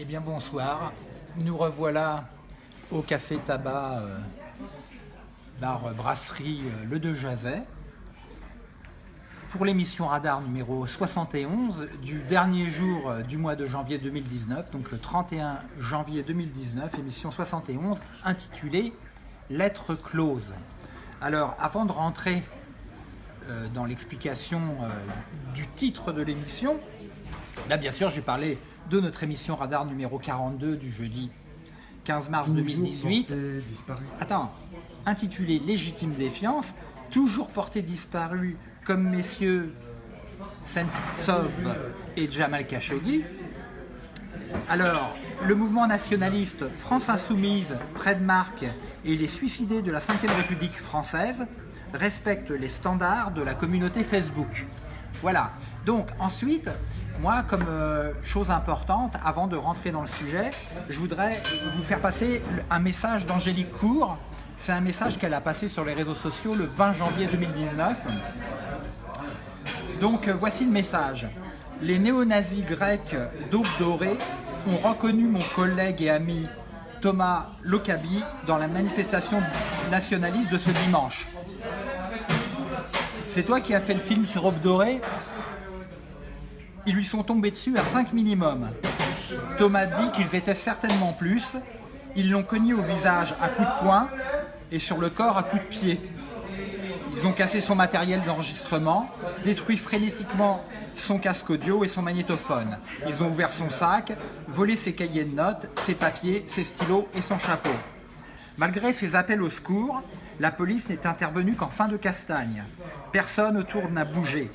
Eh bien bonsoir, nous revoilà au Café Tabac, euh, bar euh, brasserie euh, Le De Jazet, pour l'émission Radar numéro 71 du dernier jour du mois de janvier 2019, donc le 31 janvier 2019, émission 71, intitulée Lettre close. Alors avant de rentrer dans l'explication du titre de l'émission, là bien sûr j'ai parlé de notre émission Radar numéro 42 du jeudi 15 mars 2018. Attends, intitulé Légitime défiance, toujours porté disparu comme messieurs Sentsov et Jamal Khashoggi. Alors, le mouvement nationaliste France Insoumise, Trademark et les suicidés de la 5ème République française respectent les standards de la communauté Facebook. Voilà. Donc ensuite, moi, comme euh, chose importante, avant de rentrer dans le sujet, je voudrais vous faire passer un message d'Angélique Cour. C'est un message qu'elle a passé sur les réseaux sociaux le 20 janvier 2019. Donc euh, voici le message. Les néo-nazis grecs d'Aube Dorée ont reconnu mon collègue et ami Thomas Lokabi dans la manifestation nationaliste de ce dimanche. C'est toi qui as fait le film sur Aube Dorée? Ils lui sont tombés dessus à 5 minimum. Thomas dit qu'ils étaient certainement plus. Ils l'ont cogné au visage à coups de poing et sur le corps à coups de pied. Ils ont cassé son matériel d'enregistrement, détruit frénétiquement son casque audio et son magnétophone. Ils ont ouvert son sac, volé ses cahiers de notes, ses papiers, ses stylos et son chapeau. Malgré ces appels au secours, la police n'est intervenue qu'en fin de castagne. Personne autour n'a bougé.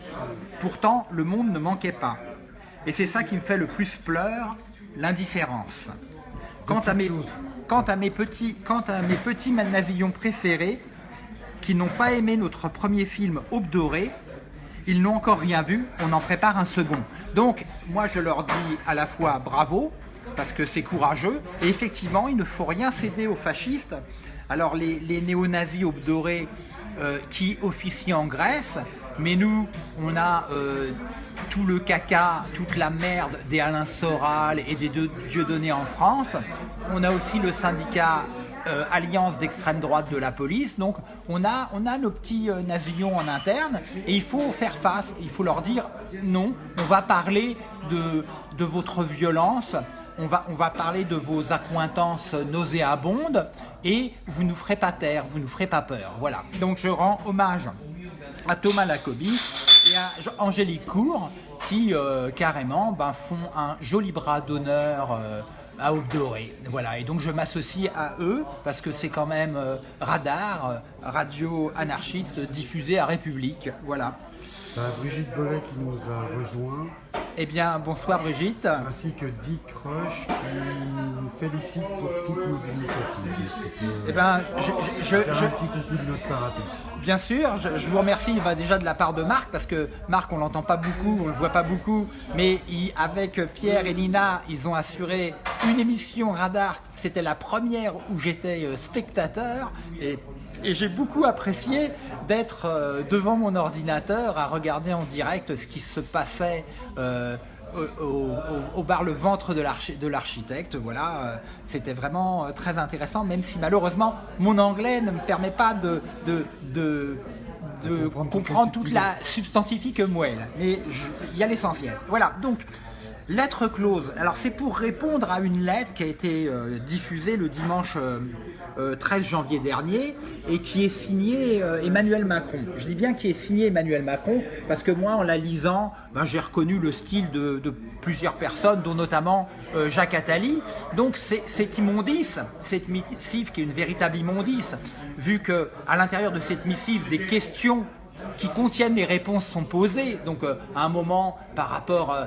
Pourtant, le monde ne manquait pas. Et c'est ça qui me fait le plus pleur, l'indifférence. Quant à mes, petits, quant à mes préférés, qui n'ont pas aimé notre premier film Aube dorée, ils n'ont encore rien vu, on en prépare un second. Donc, moi je leur dis à la fois bravo, parce que c'est courageux, et effectivement, il ne faut rien céder aux fascistes. Alors, les, néo-nazis Aube dorée euh, qui officient en Grèce, mais nous, on a euh, tout le caca, toute la merde des Alain Soral et des Dieudonné en France. On a aussi le syndicat euh, alliance d'extrême droite de la police. Donc on a, on a nos petits euh, nazillons en interne et il faut faire face, il faut leur dire non, on va parler de votre violence, on va, parler de vos accointances nauséabondes et vous nous ferez pas taire, vous nous ferez pas peur. Voilà. Donc je rends hommage à Thomas Lacobi et à Angélique Cour qui euh, carrément ben, font un joli bras d'honneur euh, à Aube. Voilà, et donc je m'associe à eux parce que c'est quand même euh, Radar, radio anarchiste diffusée à République. Voilà. Bah, Brigitte Bollet qui nous a rejoint, Eh bien, bonsoir Brigitte. ainsi que Dick Rush qui nous félicite pour toutes nos initiatives. Eh ben, je, je- je- un petit coucou de notre part à tous. bien sûr, je, je vous remercie déjà de la part de Marc parce que Marc, on l'entend pas beaucoup, on le voit pas beaucoup, mais il- avec Pierre et Nina, ils ont assuré une émission Radar. C'était la première où j'étais euh, spectateur et et j'ai beaucoup apprécié d'être euh, devant mon ordinateur à regarder en direct ce qui se passait euh, au, au- au- au bar Le Ventre de l'archi- de l'architecte. Voilà, euh, c'était vraiment très intéressant, même si malheureusement mon anglais ne me permet pas de, de, de, de comprendre toute la substantifique moelle. Mais il y a l'essentiel. Voilà, donc lettre close. Alors c'est pour répondre à une lettre qui a été euh, diffusée le dimanche euh, euh, 13 janvier dernier et qui est signée euh, Emmanuel Macron. Je dis bien qui est signée Emmanuel Macron parce que moi en la lisant, ben, j'ai reconnu le style de, plusieurs personnes, dont notamment euh, Jacques Attali. Donc c'est immondice, cette missive qui est une véritable immondice, vu que à l'intérieur de cette missive des questions qui contiennent les réponses sont posées. Donc euh, à un moment, par rapport euh,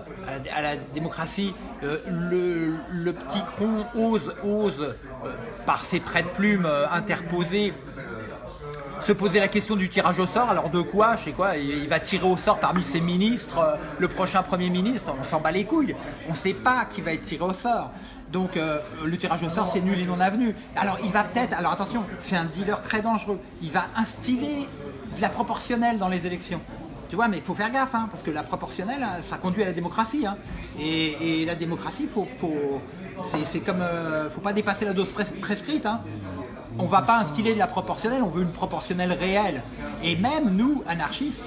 à, la, démocratie, euh, le, le petit cron ose, ose euh, par ses traits de plume euh, interposés, se poser la question du tirage au sort. Alors de quoi Je sais quoi Il va tirer au sort parmi ses ministres, euh, le prochain Premier ministre. On s'en bat les couilles. On ne sait pas qui va être tiré au sort. Donc euh, le tirage au sort, c'est nul et non avenu. Alors il va peut-être, alors attention, c'est un dealer très dangereux. Il va instiller de la proportionnelle dans les élections. Tu vois, mais il faut faire gaffe, hein, parce que la proportionnelle, hein, ça conduit à la démocratie. hein. Et, la démocratie, faut, faut, c'est comme, euh, faut pas dépasser la dose pres- prescrite. Hein. On va pas instiller de la proportionnelle, on veut une proportionnelle réelle. Et même nous, anarchistes,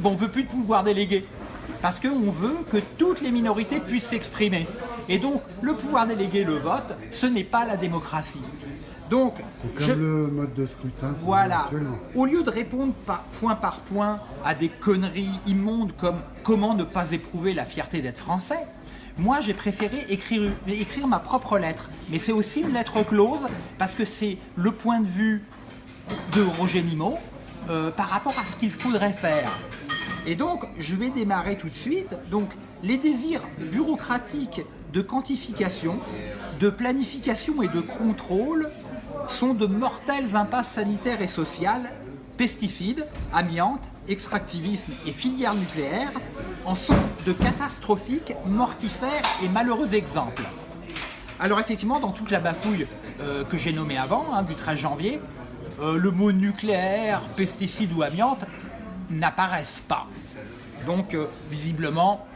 bon, on veut plus de pouvoir délégué. Parce qu'on veut que toutes les minorités puissent s'exprimer. Et donc, le pouvoir délégué, le vote, ce n'est pas la démocratie. Donc, C'est comme je- le mode de scrutin voilà. Au lieu de répondre par, point par point à des conneries immondes comme comment ne pas éprouver la fierté d'être français, moi j'ai préféré écrire, écrire ma propre lettre. Mais c'est aussi une lettre close parce que c'est le point de vue de Roger Nimot euh, par rapport à ce qu'il faudrait faire. Et donc, je vais démarrer tout de suite. Donc, les désirs bureaucratiques de quantification, de planification et de contrôle sont de mortelles impasses sanitaires et sociales. Pesticides, amiante, extractivisme et filières nucléaires en sont de catastrophiques, mortifères et malheureux exemples. Alors effectivement, dans toute la bafouille euh, que j'ai nommée avant, hein, du 13 janvier, euh, le mot nucléaire, pesticide ou amiante n'apparaissent pas. Donc euh, visiblement,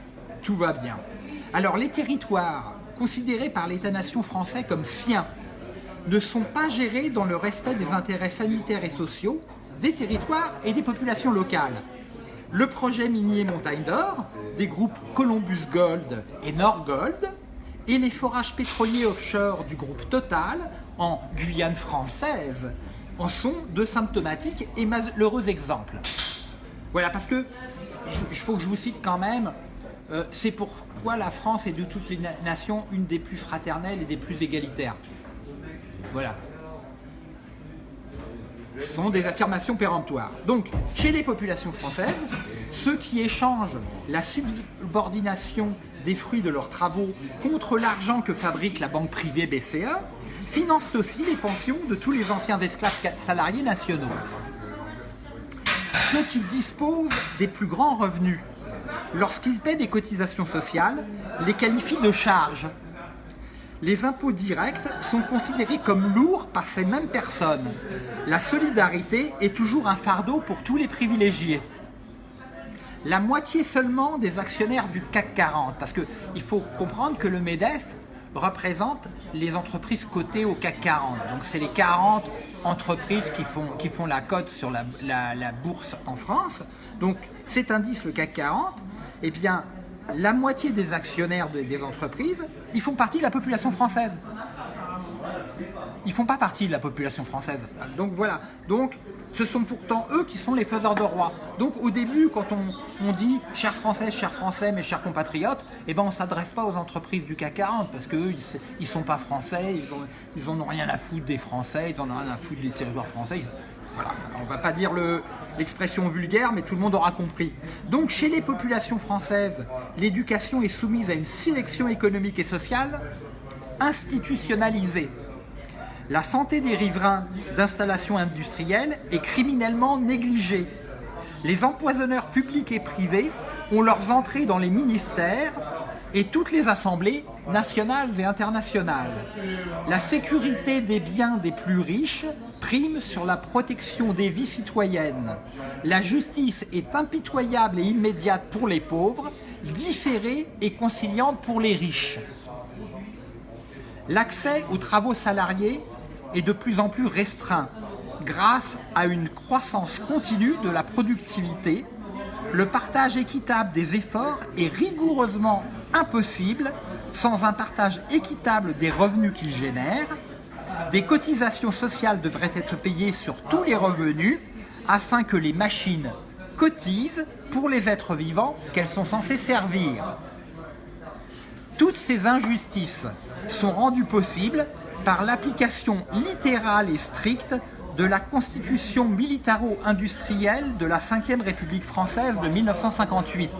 tout va bien. Alors les territoires considérés par l'État-nation français comme siens ne sont pas gérés dans le respect des intérêts sanitaires et sociaux des territoires et des populations locales. Le projet minier Montagne d'Or, des groupes Columbus Gold et Norgold, et les forages pétroliers offshore du groupe Total en Guyane française en sont de symptomatiques et malheureux exemples. Voilà, parce que il faut que je vous cite quand même, euh, c'est pourquoi la France est de toutes les na- nations une des plus fraternelles et des plus égalitaires. Voilà. Ce sont des affirmations péremptoires. Donc, chez les populations françaises, ceux qui échangent la subordination des fruits de leurs travaux contre l'argent que fabrique la banque privée BCE financent aussi les pensions de tous les anciens esclaves salariés nationaux. Ceux qui disposent des plus grands revenus, lorsqu'ils paient des cotisations sociales, les qualifient de charges. Les impôts directs sont considérés comme lourds par ces mêmes personnes. La solidarité est toujours un fardeau pour tous les privilégiés. La moitié seulement des actionnaires du CAC 40, parce qu'il faut comprendre que le MEDEF représente les entreprises cotées au CAC 40. Donc c'est les 40 entreprises qui font, qui font la cote sur la, la- la bourse en France. Donc cet indice, le CAC 40, eh bien, la moitié des actionnaires de- des entreprises, ils font partie de la population française. Ils font pas partie de la population française. Donc voilà. Donc ce sont pourtant eux qui sont les faiseurs de roi. Donc au début, quand on, dit chers Français, chers Français, mes chers compatriotes, eh ben on s'adresse pas aux entreprises du CAC 40 parce qu'eux, ils, ils sont pas français, ils ont, ils ont rien à foutre des Français, ils en ont rien à foutre des territoires français. Voilà, on va pas dire le- l'expression vulgaire, mais tout le monde aura compris. Donc chez les populations françaises, l'éducation est soumise à une sélection économique et sociale institutionnalisée. La santé des riverains d'installations industrielles est criminellement négligée. Les empoisonneurs publics et privés ont leurs entrées dans les ministères et toutes les assemblées nationales et internationales. La sécurité des biens des plus riches prime sur la protection des vies citoyennes. La justice est impitoyable et immédiate pour les pauvres, différée et conciliante pour les riches. L'accès aux travaux salariés est de plus en plus restreint grâce à une croissance continue de la productivité. Le partage équitable des efforts est rigoureusement impossible sans un partage équitable des revenus qu'ils génèrent. Des cotisations sociales devraient être payées sur tous les revenus afin que les machines cotisent pour les êtres vivants qu'elles sont censées servir. Toutes ces injustices sont rendues possibles par l'application littérale et stricte de la constitution militaro-industrielle de la Ve République française de 1958,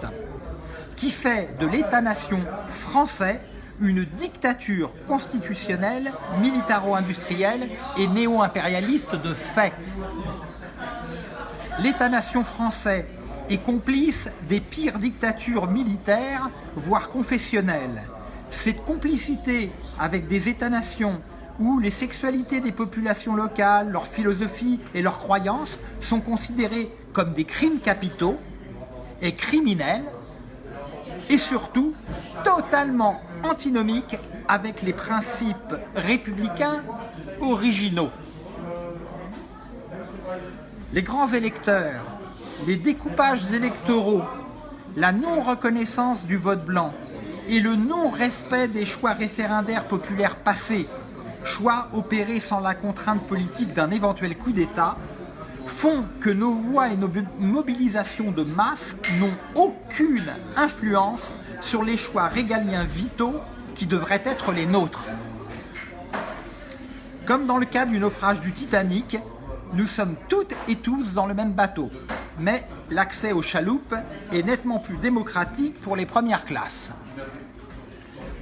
qui fait de l'État-nation français une dictature constitutionnelle, militaro-industrielle et néo-impérialiste de fait. L'État-nation français est complice des pires dictatures militaires, voire confessionnelles. Cette complicité avec des États-nations où les sexualités des populations locales, leur philosophie et leurs croyances sont considérées comme des crimes capitaux est criminel et surtout totalement antinomique avec les principes républicains originaux. Les grands électeurs, les découpages électoraux, la non-reconnaissance du vote blanc et le non-respect des choix référendaires populaires passés, choix opérés sans la contrainte politique d'un éventuel coup d'État, font que nos voix et nos mobilisations de masse n'ont aucune influence sur les choix régaliens vitaux qui devraient être les nôtres. Comme dans le cas du naufrage du Titanic, nous sommes toutes et tous dans le même bateau, mais l'accès aux chaloupes est nettement plus démocratique pour les premières classes.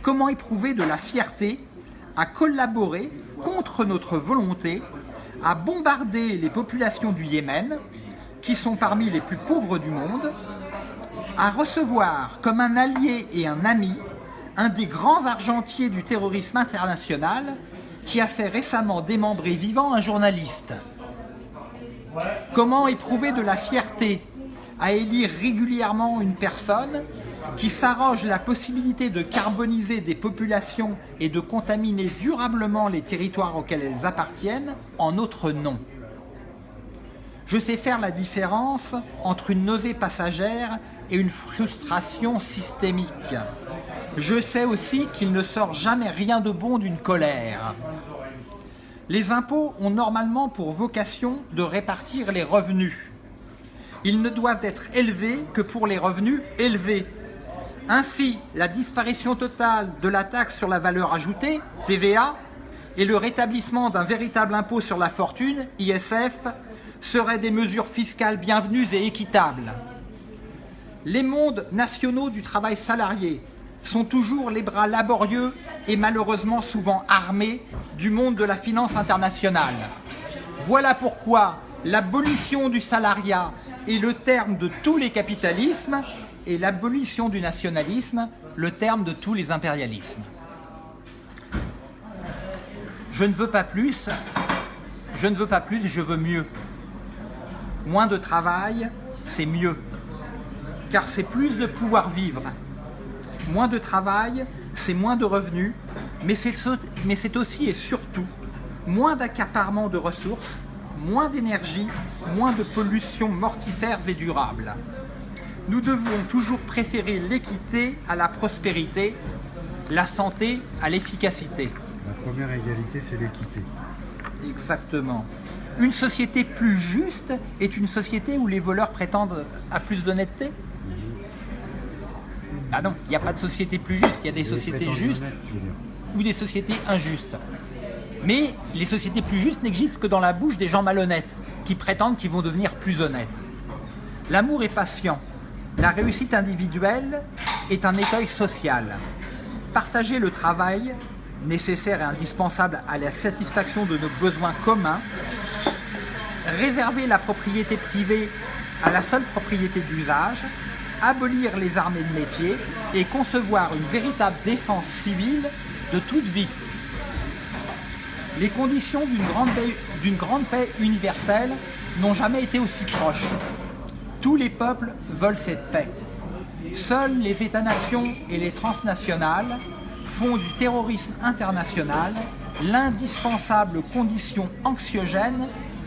Comment éprouver de la fierté à collaborer contre notre volonté à bombarder les populations du Yémen, qui sont parmi les plus pauvres du monde, à recevoir comme un allié et un ami un des grands argentiers du terrorisme international qui a fait récemment démembrer vivant un journaliste. Comment éprouver de la fierté à élire régulièrement une personne qui s'arroge la possibilité de carboniser des populations et de contaminer durablement les territoires auxquels elles appartiennent en notre nom. Je sais faire la différence entre une nausée passagère et une frustration systémique. Je sais aussi qu'il ne sort jamais rien de bon d'une colère. Les impôts ont normalement pour vocation de répartir les revenus. Ils ne doivent être élevés que pour les revenus élevés. Ainsi, la disparition totale de la taxe sur la valeur ajoutée, TVA, et le rétablissement d'un véritable impôt sur la fortune, ISF, seraient des mesures fiscales bienvenues et équitables. Les mondes nationaux du travail salarié sont toujours les bras laborieux et malheureusement souvent armés du monde de la finance internationale. Voilà pourquoi l'abolition du salariat est le terme de tous les capitalismes et l'abolition du nationalisme le terme de tous les impérialismes. Je ne veux pas plus, je ne veux pas plus, je veux mieux. Moins de travail, c'est mieux, car c'est plus de pouvoir vivre. Moins de travail, c'est moins de revenus, mais c'est aussi et surtout moins d'accaparement de ressources, moins d'énergie, moins de pollution mortifères et durables. Nous devons toujours préférer l'équité à la prospérité, la santé à l'efficacité. La première égalité, c'est l'équité. Exactement. Une société plus juste est une société où les voleurs prétendent à plus d'honnêteté Ah non, il n'y a pas de société plus juste, il y a des sociétés justes ou des sociétés injustes. Mais les sociétés plus justes n'existent que dans la bouche des gens malhonnêtes, qui prétendent qu'ils vont devenir plus honnêtes. L'amour est patient. La réussite individuelle est un écueil social. Partager le travail, nécessaire et indispensable à la satisfaction de nos besoins communs, réserver la propriété privée à la seule propriété d'usage, abolir les armées de métier et concevoir une véritable défense civile de toute vie les conditions d'une grande, grande paix universelle n'ont jamais été aussi proches. Tous les peuples veulent cette paix. Seuls les États-nations et les transnationales font du terrorisme international l'indispensable condition anxiogène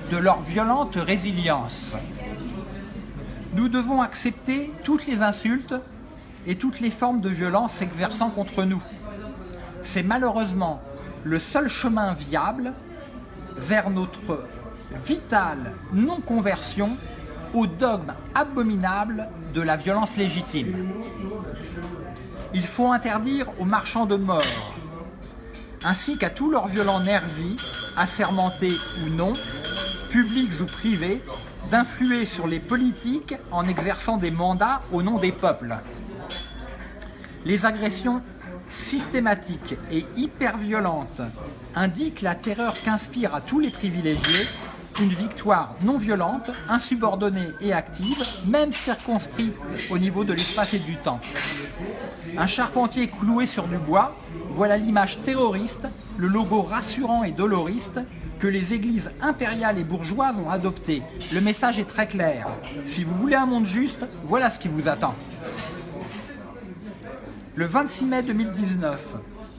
de leur violente résilience. Nous devons accepter toutes les insultes et toutes les formes de violence s'exerçant contre nous. C'est malheureusement le seul chemin viable vers notre vitale non-conversion au dogme abominable de la violence légitime. Il faut interdire aux marchands de mort, ainsi qu'à tous leurs violents nervis, assermentés ou non, publics ou privés, d'influer sur les politiques en exerçant des mandats au nom des peuples. Les agressions systématique et hyper violente indique la terreur qu'inspire à tous les privilégiés une victoire non violente, insubordonnée et active, même circonscrite au niveau de l'espace et du temps. Un charpentier cloué sur du bois, voilà l'image terroriste le logo rassurant et doloriste que les églises impériales et bourgeoises ont adopté. Le message est très clair. Si vous voulez un monde juste, voilà ce qui vous attend. Le 26 mai 2019,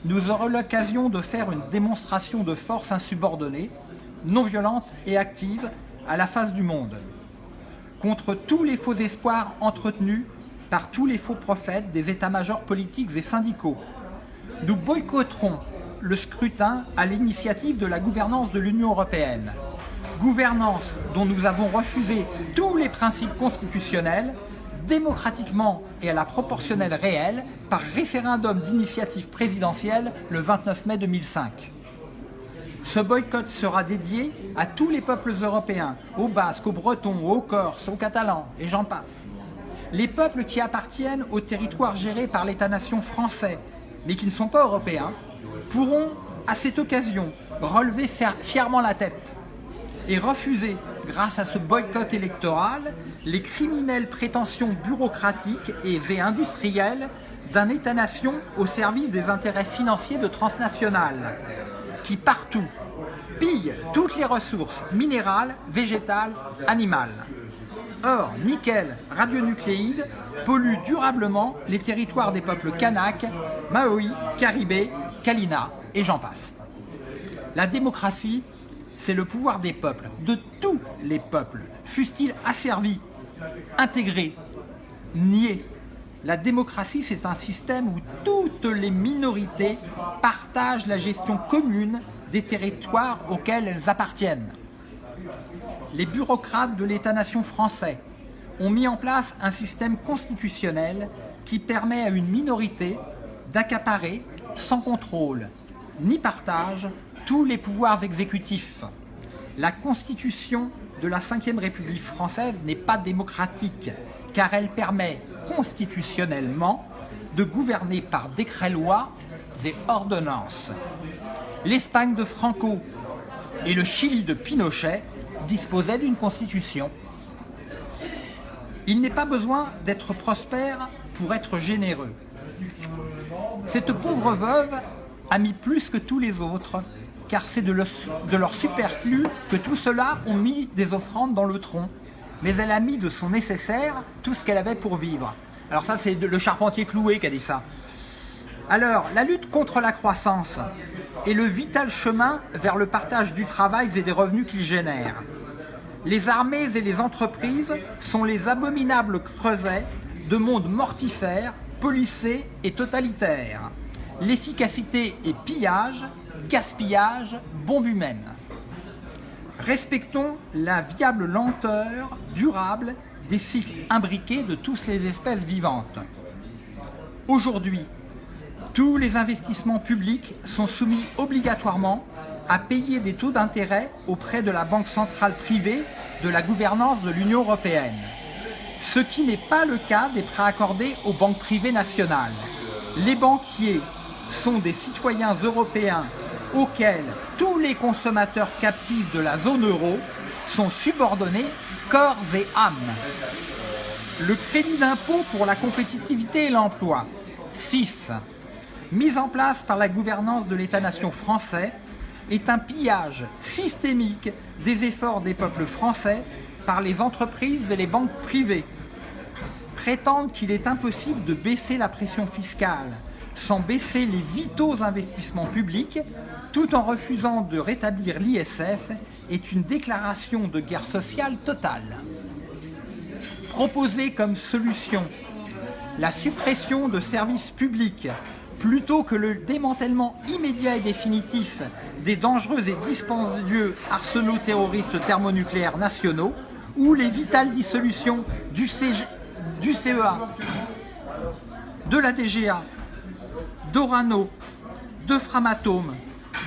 nous aurons l'occasion de faire une démonstration de force insubordonnée, non violente et active à la face du monde, contre tous les faux espoirs entretenus par tous les faux prophètes des états-majors politiques et syndicaux. Nous boycotterons le scrutin à l'initiative de la gouvernance de l'Union européenne. Gouvernance dont nous avons refusé tous les principes constitutionnels, démocratiquement et à la proportionnelle réelle, par référendum d'initiative présidentielle le 29 mai 2005. Ce boycott sera dédié à tous les peuples européens, aux Basques, aux Bretons, aux Corses, aux Catalans, et j'en passe. Les peuples qui appartiennent aux territoires gérés par l'État-nation français, mais qui ne sont pas européens, pourront, à cette occasion, relever fièrement la tête et refuser, grâce à ce boycott électoral, les criminelles prétentions bureaucratiques et industrielles d'un État-nation au service des intérêts financiers de transnationales, qui partout pillent toutes les ressources minérales, végétales, animales. Or, nickel, radionucléides polluent durablement les territoires des peuples Kanak, Maoi, Caribé, Kalina et j'en passe. La démocratie, c'est le pouvoir des peuples, de tous les peuples, fussent-ils asservis, intégrés, niés. La démocratie, c'est un système où toutes les minorités partagent la gestion commune des territoires auxquels elles appartiennent. Les bureaucrates de l'État-nation français ont mis en place un système constitutionnel qui permet à une minorité d'accaparer sans contrôle ni partage tous les pouvoirs exécutifs. La constitution de la Ve République française n'est pas démocratique car elle permet constitutionnellement de gouverner par décret-loi et ordonnances. L'Espagne de Franco et le Chili de Pinochet disposaient d'une constitution. Il n'est pas besoin d'être prospère pour être généreux. Cette pauvre veuve a mis plus que tous les autres, car c'est de, leur superflu que tout cela ont mis des offrandes dans le tronc. Mais elle a mis de son nécessaire tout ce qu'elle avait pour vivre. Alors ça, c'est le charpentier cloué qui a dit ça. Alors, la lutte contre la croissance est le vital chemin vers le partage du travail et des revenus qu'il génère. Les armées et les entreprises sont les abominables creusets de mondes mortifères policé et totalitaire. L'efficacité est pillage, gaspillage, bombe humaine. Respectons la viable lenteur durable des cycles imbriqués de toutes les espèces vivantes. Aujourd'hui, tous les investissements publics sont soumis obligatoirement à payer des taux d'intérêt auprès de la Banque centrale privée de la gouvernance de l'Union européenne ce qui n'est pas le cas des prêts accordés aux banques privées nationales. Les banquiers sont des citoyens européens auxquels tous les consommateurs captifs de la zone euro sont subordonnés corps et âme. Le crédit d'impôt pour la compétitivité et l'emploi. 6. Mise en place par la gouvernance de l'État-nation français, est un pillage systémique des efforts des peuples français par les entreprises et les banques privées prétendent qu'il est impossible de baisser la pression fiscale sans baisser les vitaux investissements publics, tout en refusant de rétablir l'ISF, est une déclaration de guerre sociale totale. Proposer comme solution la suppression de services publics plutôt que le démantèlement immédiat et définitif des dangereux et dispendieux arsenaux terroristes thermonucléaires nationaux ou les vitales dissolutions du, du CEA, de la DGA, d'Orano, de Framatome,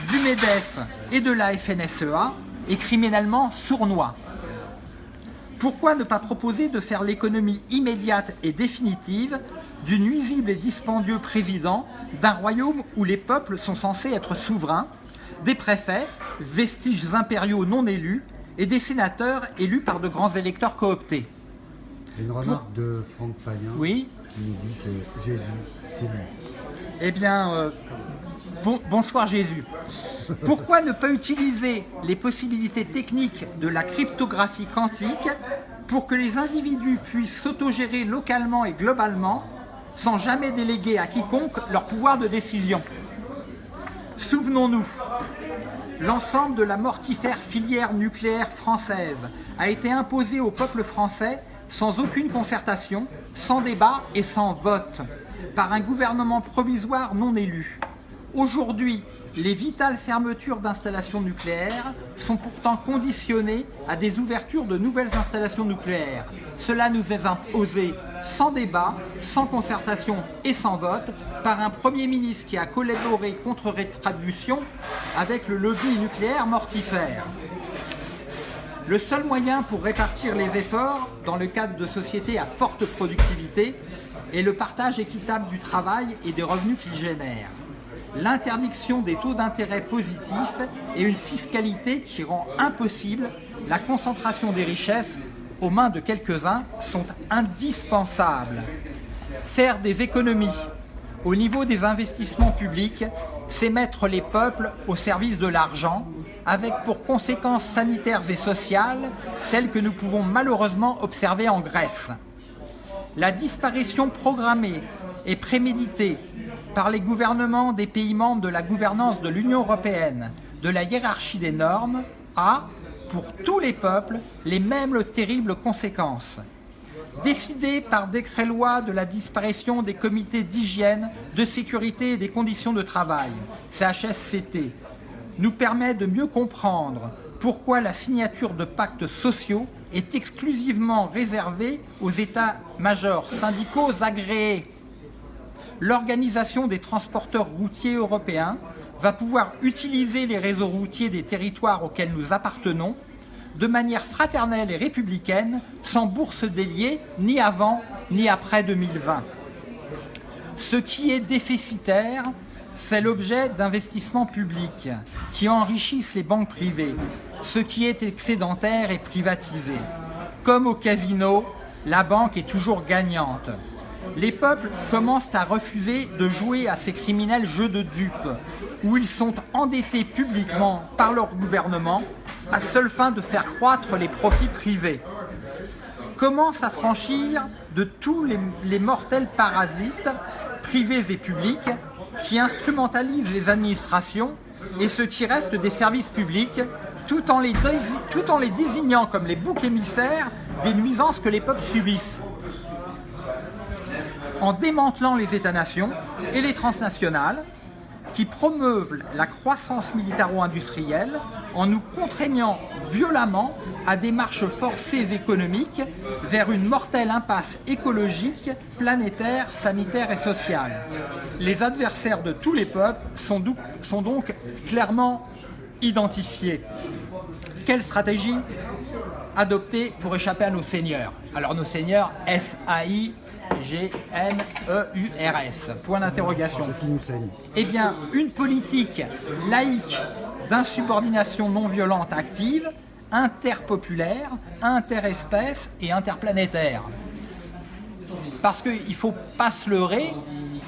du MEDEF et de la FNSEA est criminellement sournois. Pourquoi ne pas proposer de faire l'économie immédiate et définitive du nuisible et dispendieux président d'un royaume où les peuples sont censés être souverains, des préfets, vestiges impériaux non élus, et des sénateurs élus par de grands électeurs cooptés? Une remarque de Franck Payen oui qui nous dit que Jésus, c'est lui. Eh bien, euh, Bon- bonsoir Jésus. Pourquoi ne pas utiliser les possibilités techniques de la cryptographie quantique pour que les individus puissent s'autogérer localement et globalement sans jamais déléguer à quiconque leur pouvoir de décision? Souvenons-nous, l'ensemble de la mortifère filière nucléaire française a été imposé au peuple français sans aucune concertation, sans débat et sans vote, par un gouvernement provisoire non élu. Aujourd'hui, les vitales fermetures d'installations nucléaires sont pourtant conditionnées à des ouvertures de nouvelles installations nucléaires. Cela nous est imposé sans débat, sans concertation et sans vote par un Premier ministre qui a collaboré contre rétribution avec le lobby nucléaire mortifère. Le seul moyen pour répartir les efforts dans le cadre de sociétés à forte productivité est le partage équitable du travail et des revenus qu'il génère. L'interdiction des taux d'intérêt positifs et une fiscalité qui rend impossible la concentration des richesses aux mains de quelques-uns sont indispensables. Faire des économies au niveau des investissements publics, c'est mettre les peuples au service de l'argent, avec pour conséquences sanitaires et sociales celles que nous pouvons malheureusement observer en Grèce. La disparition programmée et préméditée par les gouvernements des pays membres de la gouvernance de l'Union européenne de la hiérarchie des normes a, pour tous les peuples, les mêmes terribles conséquences. Décider par décret-loi de la disparition des comités d'hygiène, de sécurité et des conditions de travail, CHSCT, nous permet de mieux comprendre pourquoi la signature de pactes sociaux est exclusivement réservée aux états-majors syndicaux agréés. L'Organisation des transporteurs routiers européens va pouvoir utiliser les réseaux routiers des territoires auxquels nous appartenons de manière fraternelle et républicaine, sans bourse déliée, ni avant ni après 2020. Ce qui est déficitaire fait l'objet d'investissements publics qui enrichissent les banques privées. Ce qui est excédentaire est privatisé. Comme au casino, la banque est toujours gagnante. Les peuples commencent à refuser de jouer à ces criminels jeux de dupes, où ils sont endettés publiquement par leur gouvernement à seule fin de faire croître les profits privés. Comment s'affranchir de tous les mortels parasites, privés et publics, qui instrumentalisent les administrations et ce qui reste des services publics, tout en les, désignant comme les boucs émissaires des nuisances que les peuples subissent. En démantelant les États-nations et les transnationales qui promeuvent la croissance militaro-industrielle en nous contraignant violemment à des marches forcées économiques vers une mortelle impasse écologique, planétaire, sanitaire et sociale. Les adversaires de tous les peuples sont, donc clairement identifiés. Quelle stratégie adopter pour échapper à nos seigneurs? Alors nos seigneurs, S-A-I-G-N-E-U-R-S, point d'interrogation. Ce qui nous saigne? Eh bien, une politique laïque d'insubordination non violente active, interpopulaire, interespèce et interplanétaire. Parce qu'il ne faut pas se leurrer,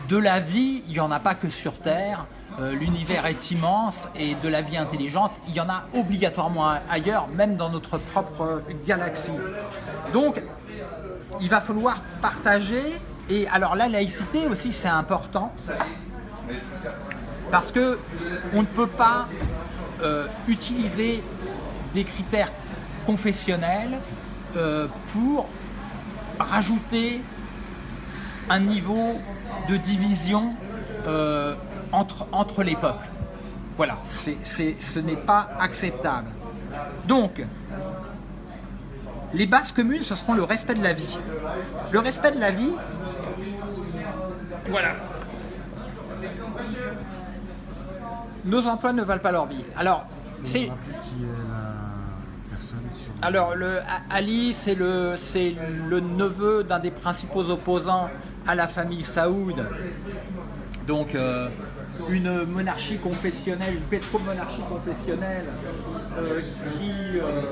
de la vie, il n'y en a pas que sur Terre. Euh, L'univers est immense et de la vie intelligente, il y en a obligatoirement ailleurs, même dans notre propre galaxie. Donc, il va falloir partager. Et alors la laïcité aussi, c'est important. Parce que on ne peut pas euh, utiliser des critères confessionnels euh, pour rajouter un niveau de division euh, entre, les peuples. Voilà, ce n'est pas acceptable. Donc, les bases communes, ce seront le respect de la vie. Le respect de la vie, voilà. Nos emplois ne valent pas leur vie. Alors, c'est... Le, Ali, c'est le, c'est le neveu d'un des principaux opposants à la famille Saoud. Donc, euh, une monarchie confessionnelle, une pétromonarchie confessionnelle euh, qui euh,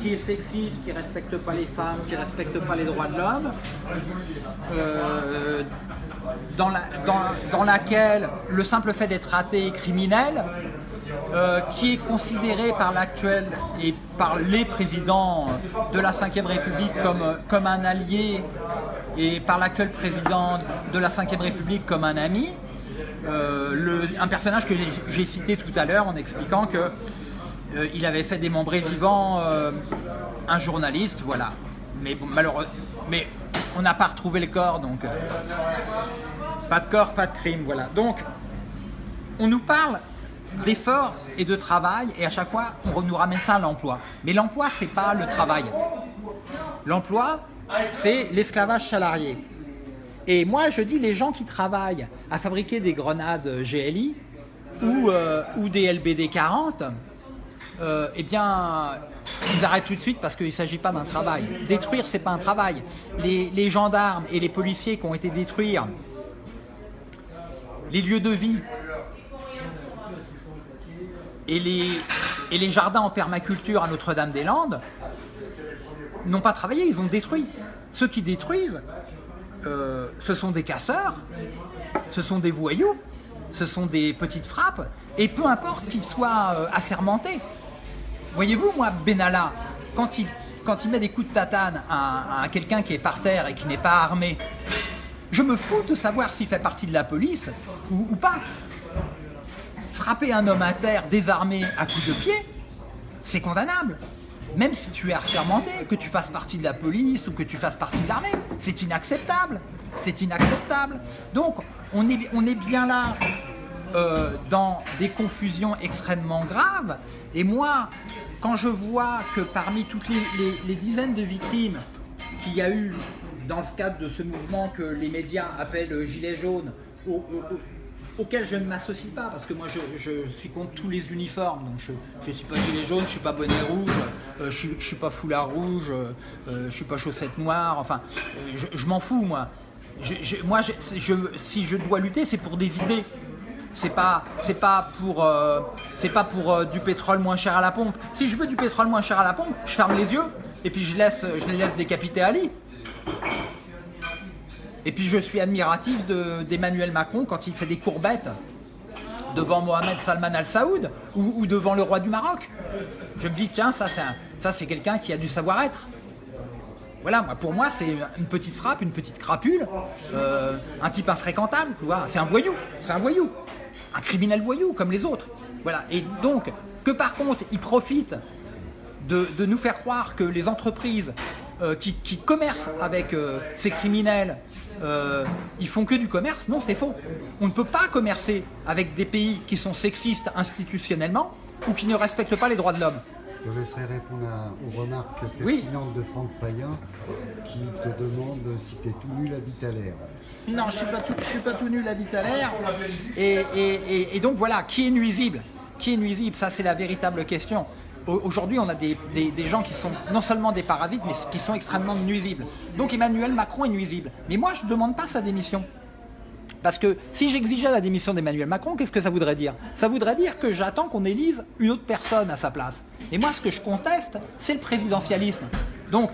qui est sexiste, qui ne respecte pas les femmes, qui ne respecte pas les droits de l'homme, euh, dans, la, dans, dans, laquelle le simple fait d'être athée est criminel, euh, qui est considéré par l'actuel et par les présidents de la Ve République comme, comme un allié et par l'actuel président de la Ve République comme un ami, euh, le, un personnage que j'ai cité tout à l'heure en expliquant que euh, il avait fait démembrer vivant euh, un journaliste, voilà. Mais bon, malheureusement, mais on n'a pas retrouvé le corps, donc euh, pas de corps, pas de crime, voilà. Donc, on nous parle d'efforts et de travail, et à chaque fois, on nous ramène ça à l'emploi. Mais l'emploi, c'est pas le travail. L'emploi, c'est l'esclavage salarié. Et moi, je dis les gens qui travaillent à fabriquer des grenades GLI ou, euh, ou des LBD 40, euh, eh bien, ils arrêtent tout de suite parce qu'il ne s'agit pas d'un travail. Détruire, c'est pas un travail. Les, gendarmes et les policiers qui ont été détruire les lieux de vie et les, et les jardins en permaculture à Notre-Dame-des-Landes n'ont pas travaillé, ils ont détruit. Ceux qui détruisent, euh, ce sont des casseurs, ce sont des voyous, ce sont des petites frappes, et peu importe qu'ils soient euh, assermentés. Voyez-vous, moi, Benalla, quand il, quand il met des coups de tatane à, quelqu'un qui est par terre et qui n'est pas armé, je me fous de savoir s'il fait partie de la police ou, ou pas. Frapper un homme à terre désarmé à coups de pied, c'est condamnable même si tu es assermenté, que tu fasses partie de la police ou que tu fasses partie de l'armée, c'est inacceptable. C'est inacceptable. Donc, on est, on est bien là euh, dans des confusions extrêmement graves. Et moi, quand je vois que parmi toutes les, dizaines de victimes qu'il y a eu dans le cadre de ce mouvement que les médias appellent « gilet jaune », au, au, auquel je ne m'associe pas, parce que moi je, suis contre tous les uniformes, donc je ne suis pas gilet jaune, je ne suis pas bonnet rouge, euh, je ne suis pas foulard rouge, euh, je ne suis pas chaussettes noires, enfin, euh, je, m'en fous moi. Moi, si je dois lutter, c'est pour des idées. C'est pas, c'est pas pour, euh, c'est pas pour euh, du pétrole moins cher à la pompe. Si je veux du pétrole moins cher à la pompe, je ferme les yeux et puis je laisse, je les laisse décapiter Ali. Et puis je suis admiratif d'Emmanuel Macron quand il fait des courbettes devant Mohamed Salman Al Saoud ou, devant le roi du Maroc. Je me dis, tiens, ça c'est quelqu'un qui a du savoir-être. Voilà, moi, pour moi, c'est une petite frappe, une petite crapule, euh, un type infréquentable, c'est un voyou, c'est un voyou, un criminel voyou comme les autres. Voilà, et donc, que par contre, il profite de, nous faire croire que les entreprises euh, qui, qui, commercent avec euh, ces criminels, euh, ils font que du commerce, non, c'est faux. On ne peut pas commercer avec des pays qui sont sexistes institutionnellement ou qui ne respectent pas les droits de l'homme. Je laisserai répondre à, aux remarques pertinentes oui. de Franck Payen qui te demande si tu es tout nul à l'air. Non, je ne suis pas tout nul à l'air. Et, et, et, et, donc voilà, qui est nuisible? Qui est nuisible? Ça, c'est la véritable question. Aujourd'hui, on a des, des, des, gens qui sont non seulement des parasites, mais qui sont extrêmement nuisibles. Donc Emmanuel Macron est nuisible. Mais moi, je ne demande pas sa démission. Parce que si j'exigeais la démission d'Emmanuel Macron, qu'est-ce que ça voudrait dire? Ça voudrait dire que j'attends qu'on élise une autre personne à sa place. Et moi, ce que je conteste, c'est le présidentialisme. Donc,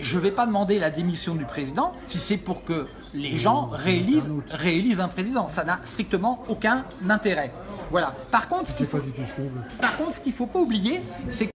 je ne vais pas demander la démission du président si c'est pour que les gens réélisent, réélisent un président. Ça n'a strictement aucun intérêt. Voilà. Par contre, ce qu'il faut, qu'il faut pas oublier, c'est